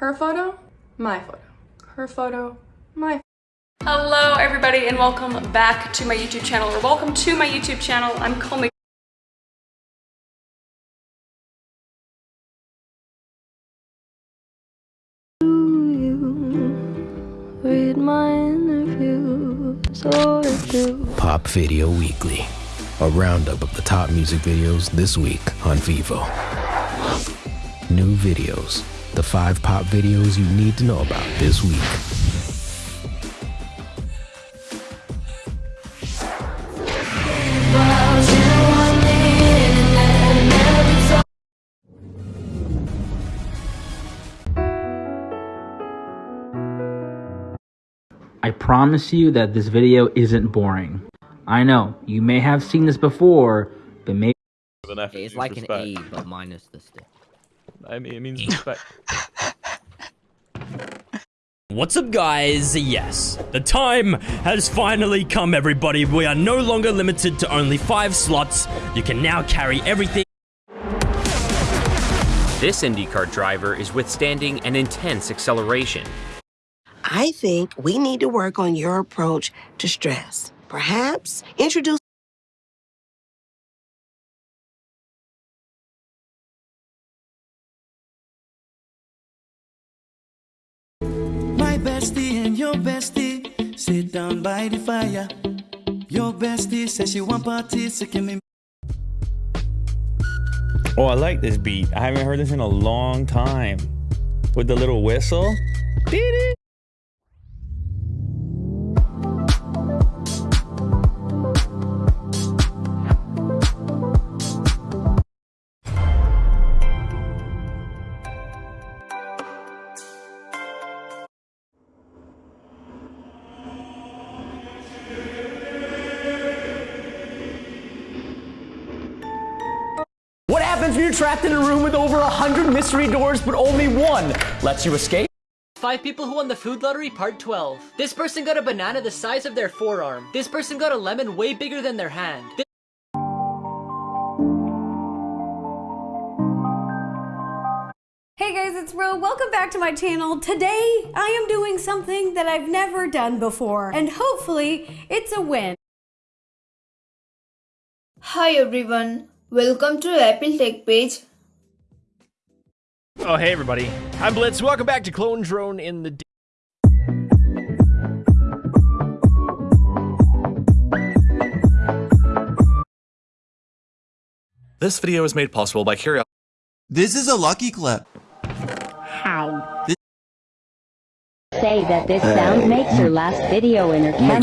Her photo, my photo. Her photo, my Hello everybody and welcome back to my YouTube channel or welcome to my YouTube channel. I'm Comey. read my interviews or do. Pop Video Weekly, a roundup of the top music videos this week on Vevo. New videos, the five pop videos you need to know about this week. I promise you that this video isn't boring. I know, you may have seen this before, but maybe With an F, It's like an respect. A, but minus the stick. I mean, it means respect. What's up guys? Yes, the time has finally come everybody. We are no longer limited to only 5 slots. You can now carry everything. This IndyCar driver is withstanding an intense acceleration. I think we need to work on your approach to stress. Perhaps introduce bestie and your bestie sit down by the fire. Your bestie says she want parties, so give me. Oh, I like this beat. I haven't heard this in a long time. With the little whistle. Beep, What happens when you're trapped in a room with over a hundred mystery doors, but only one lets you escape? Five people who won the food lottery, part 12. This person got a banana the size of their forearm. This person got a lemon way bigger than their hand. Thi- Hey guys, it's Ro. Welcome back to my channel. Today, I am doing something that I've never done before, and hopefully, it's a win. Hi everyone, welcome to Apple Tech page. Oh, hey everybody. I'm Blitz. Welcome back to Clone Drone in the. D- This video is made possible by Curio. This is a lucky clip. How? Say that this sound makes her last video in her camera.